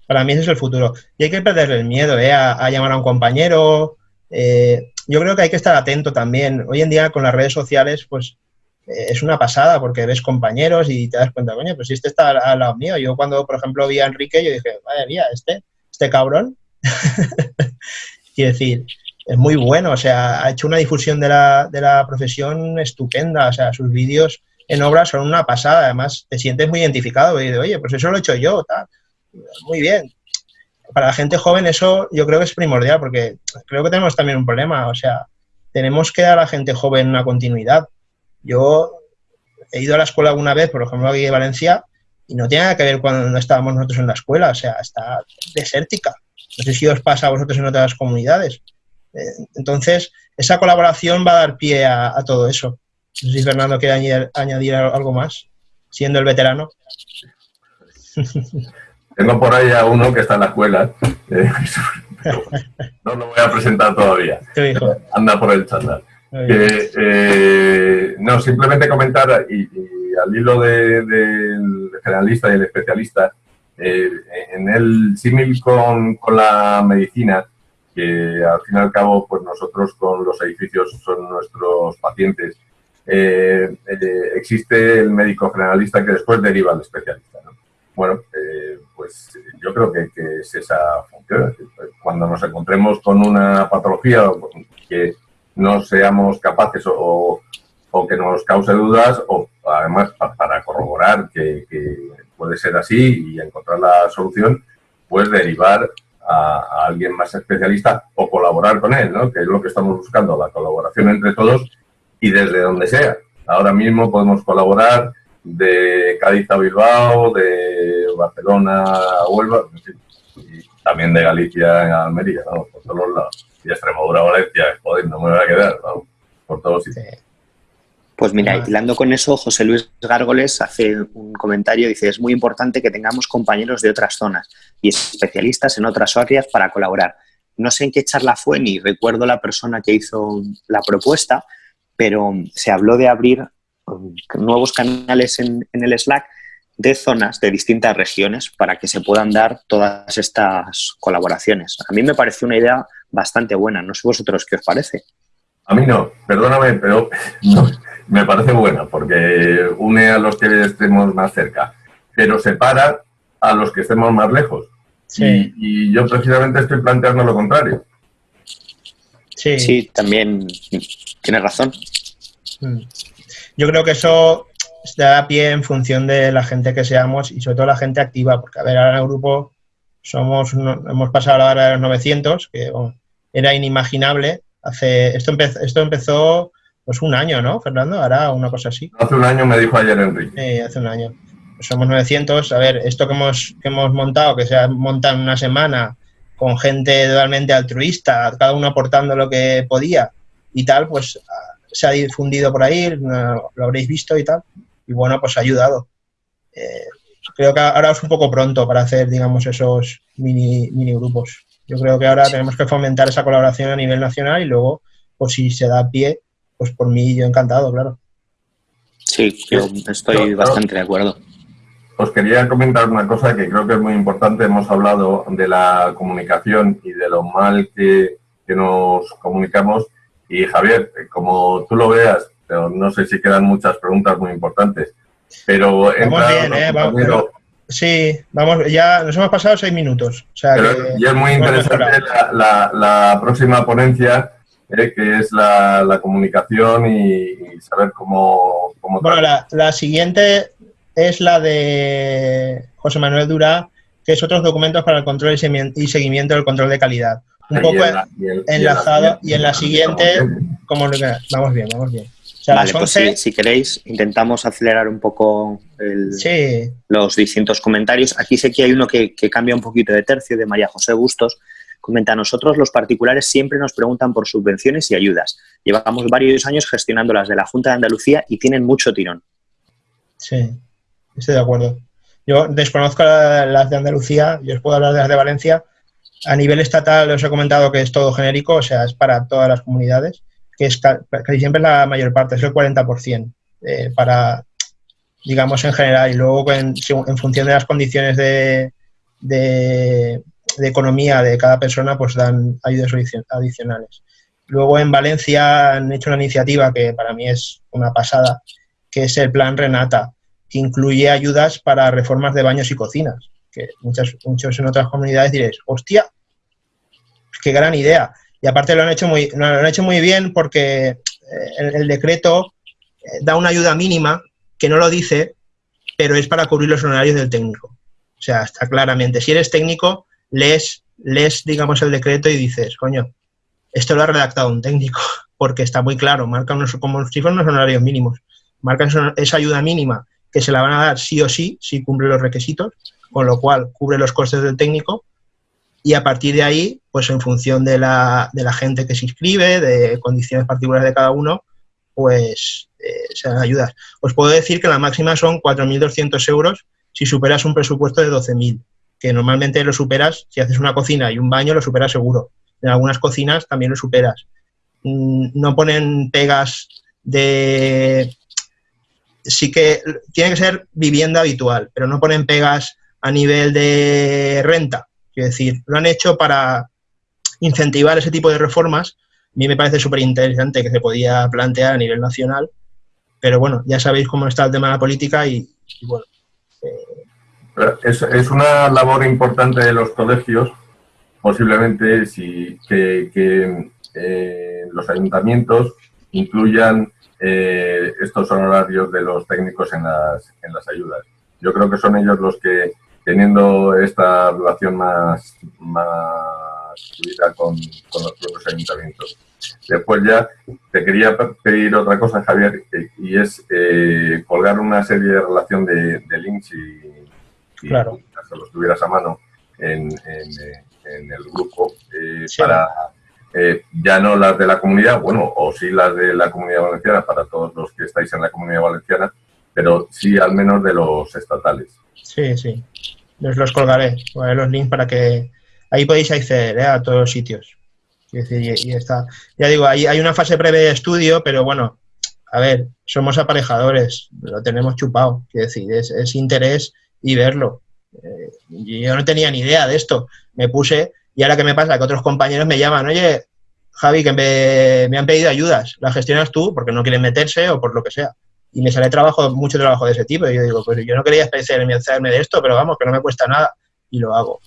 Speaker 2: para mí ese es el futuro. Y hay que perder el miedo ¿eh? a, llamar a un compañero. Eh, yo creo que hay que estar atento también. Hoy en día con las redes sociales, pues eh, es una pasada porque ves compañeros y te das cuenta, coño, pues si este está al, lado mío. Yo cuando, por ejemplo, vi a Enrique, yo dije, madre mía, este, este cabrón. *laughs* Quiero decir, es muy bueno, o sea, ha hecho una difusión de la, de la profesión estupenda, o sea, sus vídeos en obra son una pasada, además te sientes muy identificado y de, oye, pues eso lo he hecho yo, tal. Muy bien. Para la gente joven eso yo creo que es primordial porque creo que tenemos también un problema, o sea, tenemos que dar a la gente joven una continuidad. Yo he ido a la escuela alguna vez, por ejemplo, aquí en Valencia, y no tiene nada que ver cuando estábamos nosotros en la escuela, o sea, está desértica. No sé si os pasa a vosotros en otras comunidades. Eh, entonces, esa colaboración va a dar pie a, todo eso. No sé si Fernando quiere añadir, algo más, siendo el veterano. *laughs*
Speaker 1: Tengo por ahí a uno que está en la escuela. Eh, *laughs* no lo voy a presentar todavía. Anda por el chat. Eh, no, simplemente comentar, y, al hilo del generalista y el especialista, en el símil con, con la medicina, que al fin y al cabo pues nosotros con los edificios son nuestros pacientes. Eh, eh, existe el médico generalista que después deriva al especialista. bueno, eh, pues yo creo que, es esa función. Cuando nos encontremos con una patología que no seamos capaces o, que nos cause dudas, o además para corroborar que, puede ser así y encontrar la solución, pues derivar a, alguien más especialista o colaborar con él, ¿no? que es lo que estamos buscando, la colaboración entre todos y desde donde sea. Ahora mismo podemos colaborar de Cádiz a Bilbao, de Barcelona a Huelva, y también de Galicia a Almería, ¿no? por todos lados. Y Extremadura, Valencia, joder, no me voy a quedar, por todos sitios.
Speaker 3: Pues mira, hilando con eso, José Luis Gárgoles hace un comentario, dice, es muy importante que tengamos compañeros de otras zonas y especialistas en otras áreas para colaborar. No sé en qué charla fue ni recuerdo la persona que hizo la propuesta, pero se habló de abrir nuevos canales en, el Slack de zonas de distintas regiones para que se puedan dar todas estas colaboraciones. A mí me parece una idea bastante buena. No sé vosotros qué os parece.
Speaker 1: A mí no, perdóname, pero *laughs* me parece buena porque une a los que estemos más cerca, pero separa a los que estemos más lejos. Sí. Y, yo precisamente estoy planteando lo contrario.
Speaker 3: Sí, sí también tienes razón.
Speaker 2: Mm. Yo creo que eso da pie en función de la gente que seamos y sobre todo la gente activa, porque a ver, ahora en el grupo somos hemos pasado a los 900, que era inimaginable. Hace, esto, empezó, esto empezó pues un año, ¿no, Fernando? Ahora una cosa así.
Speaker 1: Hace un año me dijo ayer Enrique.
Speaker 2: Sí, hace un año. Pues somos 900. A ver, esto que hemos, que hemos montado, que se ha montado en una semana con gente totalmente altruista, cada uno aportando lo que podía y tal, pues se ha difundido por ahí, lo habréis visto y tal, y bueno, pues ha ayudado. Eh, creo que ahora es un poco pronto para hacer, digamos, esos mini, mini grupos. Yo creo que ahora tenemos que fomentar esa colaboración a nivel nacional y luego, pues si se da pie, pues por mí yo encantado, claro.
Speaker 3: Sí, yo estoy bastante de acuerdo.
Speaker 1: Os quería comentar una cosa que creo que es muy importante. Hemos hablado de la comunicación y de lo mal que, que nos comunicamos y Javier, como tú lo veas, pero no sé si quedan muchas preguntas muy importantes, pero...
Speaker 2: Vamos bien, ¿eh? Vamos, sí, vamos, ya nos hemos pasado seis minutos.
Speaker 1: y es muy interesante la, próxima ponencia, eh, que es la, comunicación y, saber cómo...
Speaker 2: bueno, la, siguiente es la de José Manuel Durá, que es otros documentos para el control y seguimiento del control de calidad un poco enlazado y en la siguiente, como vamos bien, vamos bien.
Speaker 3: vale, pues si, queréis, intentamos acelerar un poco los distintos comentarios. Aquí sé que hay uno que, cambia un poquito de tercio, de María José Bustos. Comenta, nosotros los particulares siempre nos preguntan por subvenciones y ayudas. Llevamos varios años gestionando las de la Junta de Andalucía y tienen mucho tirón.
Speaker 2: Sí, estoy de acuerdo. Yo desconozco las de Andalucía, yo os puedo hablar de las de Valencia, a nivel estatal os he comentado que es todo genérico, o sea, es para todas las comunidades, que es casi siempre la mayor parte, es el 40% eh, para, digamos, en general. Y luego, en, función de las condiciones de, economía de cada persona, pues dan ayudas adicionales. Luego en Valencia han hecho una iniciativa que para mí es una pasada, que es el Plan Renata, que incluye ayudas para reformas de baños y cocinas que muchas, muchos en otras comunidades diréis, hostia, qué gran idea. Y aparte lo han hecho muy, lo han hecho muy bien porque eh, el, decreto eh, da una ayuda mínima que no lo dice, pero es para cubrir los honorarios del técnico. O sea, está claramente. Si eres técnico, lees, digamos, el decreto y dices, coño, esto lo ha redactado un técnico, *laughs* porque está muy claro, marca unos, como si fueran unos honorarios mínimos. Marca esa ayuda mínima que se la van a dar sí o sí, si cumple los requisitos, con lo cual cubre los costes del técnico y a partir de ahí, pues en función de la, de la gente que se inscribe, de condiciones particulares de cada uno, pues eh, se dan ayudas. Os puedo decir que la máxima son 4.200 euros si superas un presupuesto de 12.000, que normalmente lo superas, si haces una cocina y un baño, lo superas seguro. En algunas cocinas también lo superas. Mm, no ponen pegas de... Sí que tiene que ser vivienda habitual, pero no ponen pegas a nivel de renta. Quiero decir, lo han hecho para incentivar ese tipo de reformas. A mí me parece súper interesante que se podía plantear a nivel nacional, pero bueno, ya sabéis cómo está el tema de la política y, bueno, eh,
Speaker 1: Es, una labor importante de los colegios, posiblemente si, que, eh, los ayuntamientos incluyan eh, estos honorarios de los técnicos en las, en las ayudas. Yo creo que son ellos los que, teniendo esta relación más, más fluida con, los propios ayuntamientos. Después ya te quería pedir otra cosa, Javier, y es eh, colgar una serie de relación de, links y,
Speaker 2: claro.
Speaker 1: si los tuvieras a mano en, en, el grupo eh, para eh, ya no las de la comunidad, bueno, o sí las de la comunidad valenciana para todos los que estáis en la comunidad valenciana, pero sí al menos de los estatales.
Speaker 2: Sí, sí. Les los colgaré, colgaré los links para que ahí podéis acceder a todos los sitios. y, está. Ya digo, hay, hay una fase previa de estudio, pero bueno, a ver, somos aparejadores, lo tenemos chupado, quiero decir, es, es interés y verlo. Eh, yo no tenía ni idea de esto. Me puse, y ahora que me pasa que otros compañeros me llaman, oye, Javi, que me, han pedido ayudas, ¿las gestionas tú? Porque no quieren meterse o por lo que sea. Y me sale trabajo, mucho trabajo de ese tipo. Y yo digo, pues yo no quería especializarme de esto, pero vamos, que no me cuesta nada. Y lo hago.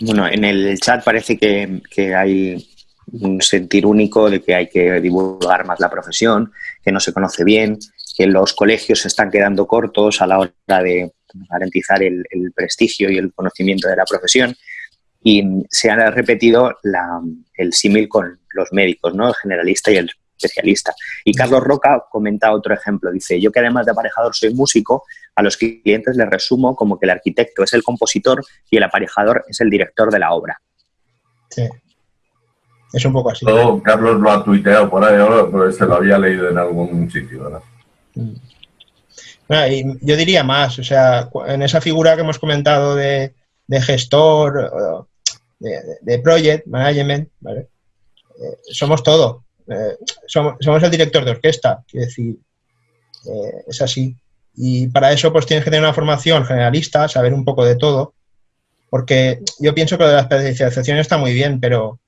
Speaker 3: Bueno, en el chat parece que, que hay un sentir único de que hay que divulgar más la profesión, que no se conoce bien, que los colegios se están quedando cortos a la hora de garantizar el, prestigio y el conocimiento de la profesión. Y se ha repetido el símil con los médicos, ¿no? el generalista y el especialista. Y Carlos Roca comenta otro ejemplo. Dice, yo que además de aparejador soy músico, a los clientes les resumo como que el arquitecto es el compositor y el aparejador es el director de la obra.
Speaker 2: Sí. Es un poco así.
Speaker 1: Carlos lo ha tuiteado por ahí, pero se lo había leído en algún sitio, ¿verdad? Mm
Speaker 2: yo diría más, o sea, en esa figura que hemos comentado de, gestor, de, project management, ¿vale? Eh, somos todo. Eh, somos, el director de orquesta, quiero decir, eh, es así. Y para eso pues tienes que tener una formación generalista, saber un poco de todo, porque yo pienso que la especialización está muy bien, pero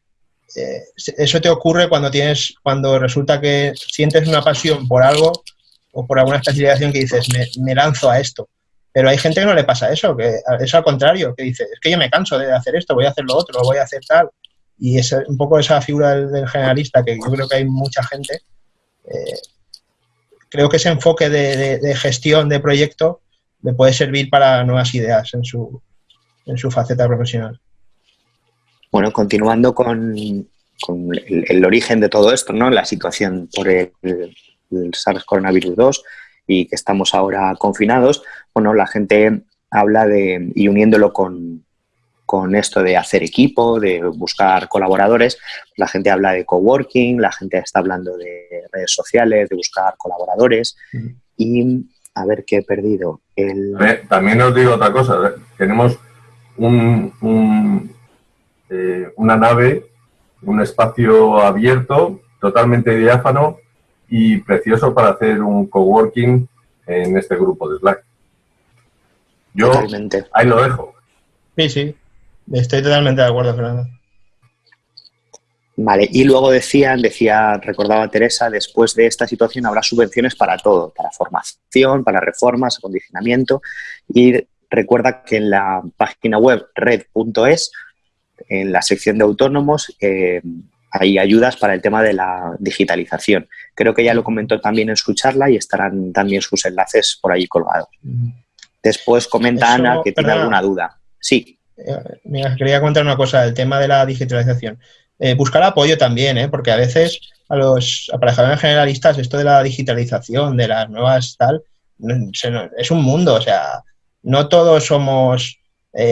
Speaker 2: eso te ocurre cuando tienes, cuando resulta que sientes una pasión por algo o por alguna especialización que dices, me, lanzo a esto. Pero hay gente que no le pasa eso, que es al contrario, que dice, es que yo me canso de hacer esto, voy a hacer lo otro, voy a hacer tal. Y es un poco esa figura del, generalista, que yo creo que hay mucha gente. Eh, creo que ese enfoque de, gestión de proyecto le puede servir para nuevas ideas en su, en su faceta profesional.
Speaker 3: Bueno, continuando con, el, el, origen de todo esto, ¿no? La situación por el, SARS coronavirus 2 y que estamos ahora confinados, bueno, la gente habla de, y uniéndolo con, con esto de hacer equipo, de buscar colaboradores, la gente habla de coworking, la gente está hablando de redes sociales, de buscar colaboradores y a ver qué he perdido.
Speaker 1: También os digo otra cosa, tenemos un, eh, una nave, un espacio abierto, totalmente diáfano, y precioso para hacer un coworking en este grupo de Slack. Yo ahí lo dejo.
Speaker 2: Sí, sí, estoy totalmente de acuerdo, Fernando.
Speaker 3: Vale, y luego decían, decía, recordaba Teresa, después de esta situación habrá subvenciones para todo, para formación, para reformas, acondicionamiento, y recuerda que en la página web red.es, en la sección de autónomos, eh, hay ayudas para el tema de la digitalización. Creo que ya lo comentó también en su charla y estarán también sus enlaces por ahí colgados. Después comenta Ana que tiene alguna duda. Sí.
Speaker 2: Eh, mira, quería contar una cosa, el tema de la digitalización. Eh, buscar apoyo también, ¿eh? porque a veces a los aparejadores generalistas esto de la digitalización, de las nuevas tal, es un mundo, o sea, no todos somos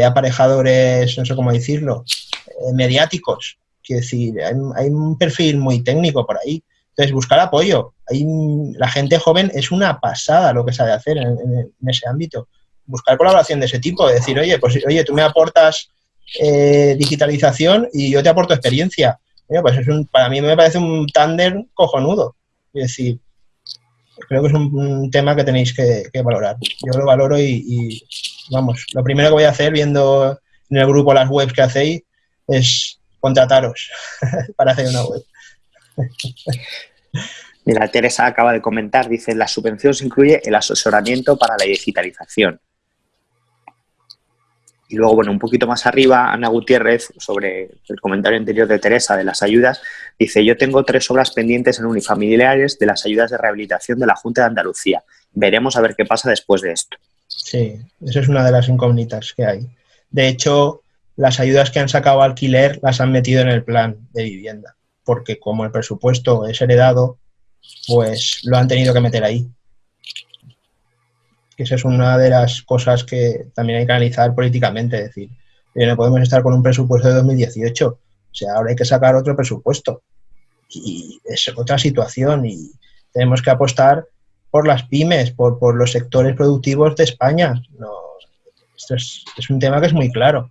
Speaker 2: aparejadores, no sé cómo decirlo, mediáticos decir, hay, un perfil muy técnico por ahí. Entonces, buscar apoyo. Hay, la gente joven es una pasada lo que sabe hacer en, ese ámbito. Buscar colaboración de ese tipo, decir, oye, pues oye, tú me aportas eh, digitalización y yo te aporto experiencia. pues es un, para mí me parece un tándem cojonudo. Es decir, creo que es un, tema que tenéis que, valorar. Yo lo valoro y, vamos, lo primero que voy a hacer viendo en el grupo las webs que hacéis es contrataros *laughs* para hacer una web.
Speaker 3: Mira, Teresa acaba de comentar, dice, la subvención se incluye el asesoramiento para la digitalización. Y luego, bueno, un poquito más arriba, Ana Gutiérrez, sobre el comentario anterior de Teresa de las ayudas, dice, yo tengo tres obras pendientes en unifamiliares de las ayudas de rehabilitación de la Junta de Andalucía. Veremos a ver qué pasa después de esto.
Speaker 2: Sí, eso es una de las incógnitas que hay. De hecho, las ayudas que han sacado alquiler las han metido en el plan de vivienda, porque como el presupuesto es heredado, pues lo han tenido que meter ahí esa es una de las cosas que también hay que analizar políticamente, es decir, no podemos estar con un presupuesto de 2018, o sea, ahora hay que sacar otro presupuesto y es otra situación y tenemos que apostar por las pymes, por, los sectores productivos de España. No, esto es, es un tema que es muy claro.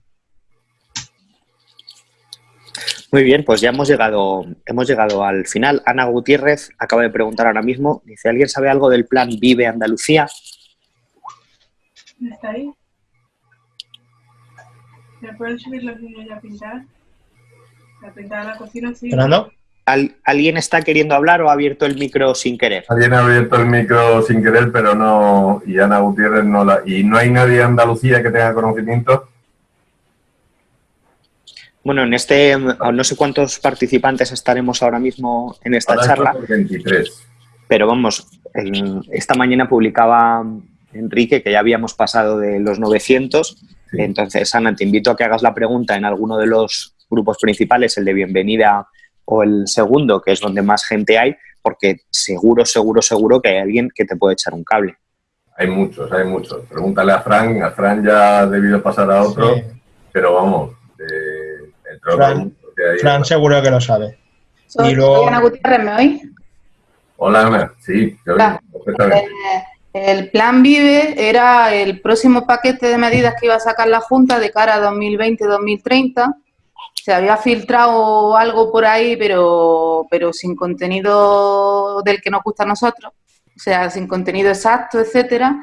Speaker 3: Muy bien, pues ya hemos llegado, hemos llegado al final. Ana Gutiérrez acaba de preguntar ahora mismo, dice, ¿alguien sabe algo del plan Vive Andalucía? ¿Está ahí?
Speaker 2: ¿Me pueden subir los niños ya a pintar? A pintar la cocina, sí. ¿Fernando?
Speaker 3: ¿Alguien está queriendo hablar o ha abierto el micro sin querer?
Speaker 1: Alguien ha abierto el micro sin querer, pero no... Y Ana Gutiérrez no la... ¿Y no hay nadie en Andalucía que tenga conocimiento?
Speaker 3: Bueno, en este... No sé cuántos participantes estaremos ahora mismo en esta charla.
Speaker 1: 23.
Speaker 3: Pero vamos, esta mañana publicaba Enrique, que ya habíamos pasado de los 900. Entonces, Ana, te invito a que hagas la pregunta en alguno de los grupos principales, el de bienvenida o el segundo, que es donde más gente hay, porque seguro, seguro, seguro que hay alguien que te puede echar un cable.
Speaker 1: Hay muchos, hay muchos. Pregúntale a Fran, a Fran ya ha debido pasar a otro, pero vamos,
Speaker 2: eh, Fran, Fran seguro que lo sabe.
Speaker 4: y luego... Ana Gutiérrez, ¿me oí?
Speaker 1: Hola, Ana, sí, te oigo perfectamente.
Speaker 4: Eh, el plan Vive era el próximo paquete de medidas que iba a sacar la Junta de cara a 2020-2030. Se había filtrado algo por ahí, pero, pero sin contenido del que nos gusta a nosotros, o sea, sin contenido exacto, etcétera.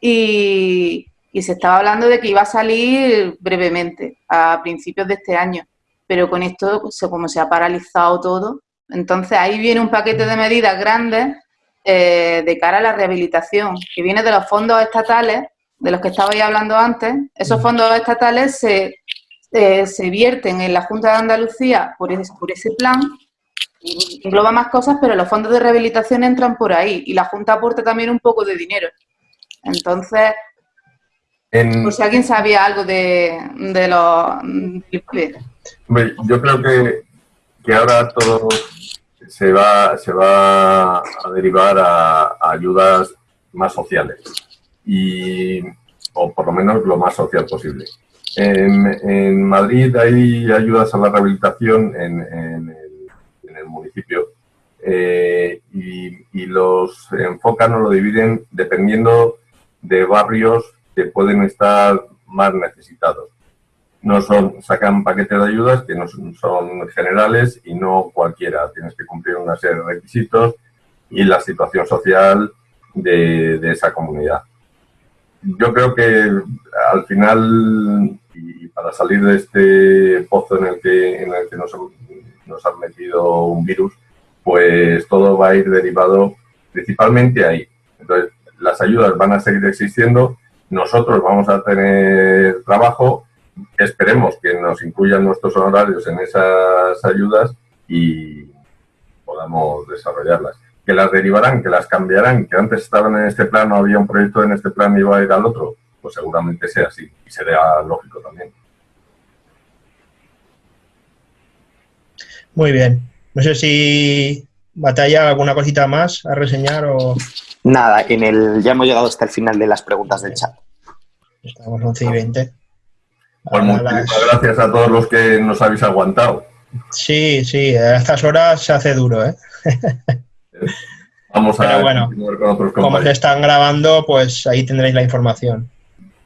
Speaker 4: Y, y se estaba hablando de que iba a salir brevemente, a principios de este año. Pero con esto, como se ha paralizado todo, entonces ahí viene un paquete de medidas grandes eh, de cara a la rehabilitación, que viene de los fondos estatales, de los que estabais hablando antes. Esos fondos estatales se, eh, se vierten en la Junta de Andalucía por ese, por ese plan, engloba más cosas, pero los fondos de rehabilitación entran por ahí y la Junta aporta también un poco de dinero. Entonces, por si alguien sabía algo de, de los...
Speaker 1: Yo creo que, que ahora todos se va, se va a derivar a, ayudas más sociales y, o por lo menos lo más social posible. En, Madrid hay ayudas a la rehabilitación en, el, municipio eh, y, los enfocan o lo dividen dependiendo de barrios que pueden estar más necesitados no son, sacan paquetes de ayudas que no son, generales y no cualquiera. Tienes que cumplir una serie de requisitos y la situación social de, esa comunidad. Yo creo que al final, y para salir de este pozo en el que, en el que nos, nos han metido un virus, pues todo va a ir derivado principalmente ahí. Entonces, las ayudas van a seguir existiendo, nosotros vamos a tener trabajo esperemos que nos incluyan nuestros honorarios en esas ayudas y podamos desarrollarlas. Que las derivarán, que las cambiarán, que antes estaban en este plano, había un proyecto en este plano y iba a ir al otro, pues seguramente sea así y sería lógico también.
Speaker 2: Muy bien. No sé si batalla alguna cosita más a reseñar o...
Speaker 3: Nada, en el ya hemos llegado hasta el final de las preguntas del chat.
Speaker 2: Estamos 11 y 20.
Speaker 1: Pues muchas gracias a todos los que nos habéis aguantado.
Speaker 2: Sí, sí, a estas horas se hace duro, ¿eh? *laughs*
Speaker 1: Vamos a
Speaker 2: bueno, con otros como se están grabando, pues ahí tendréis la información,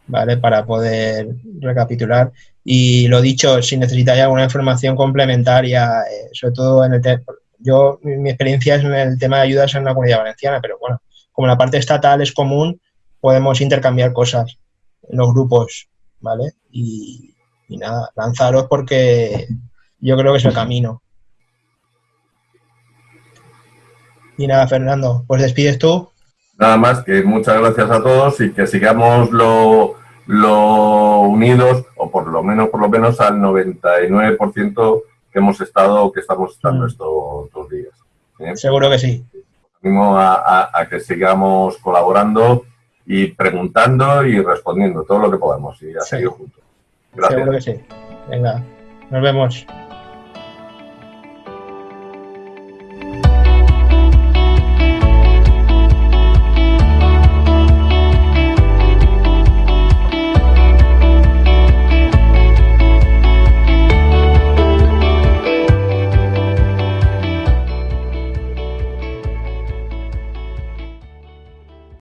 Speaker 2: ¿vale? Para poder recapitular. Y lo dicho, si necesitáis alguna información complementaria, eh, sobre todo en el tema... Yo, mi experiencia es en el tema de ayudas en la comunidad valenciana, pero bueno, como la parte estatal es común, podemos intercambiar cosas en los grupos ¿vale? Y, nada, lanzaros porque yo creo que es el camino. Y nada, Fernando, pues despides tú.
Speaker 1: Nada más, que muchas gracias a todos y que sigamos lo, lo unidos, o por lo menos, por lo menos al 99% que hemos estado, que estamos estando
Speaker 2: Mm.
Speaker 1: estos dos días. ¿eh?
Speaker 2: Seguro que sí.
Speaker 1: Animo a, a- a que sigamos colaborando y preguntando y respondiendo todo lo que podamos y a
Speaker 2: Sí.
Speaker 1: seguir juntos. Gracias.
Speaker 2: Seguro que sí. Venga, nos vemos.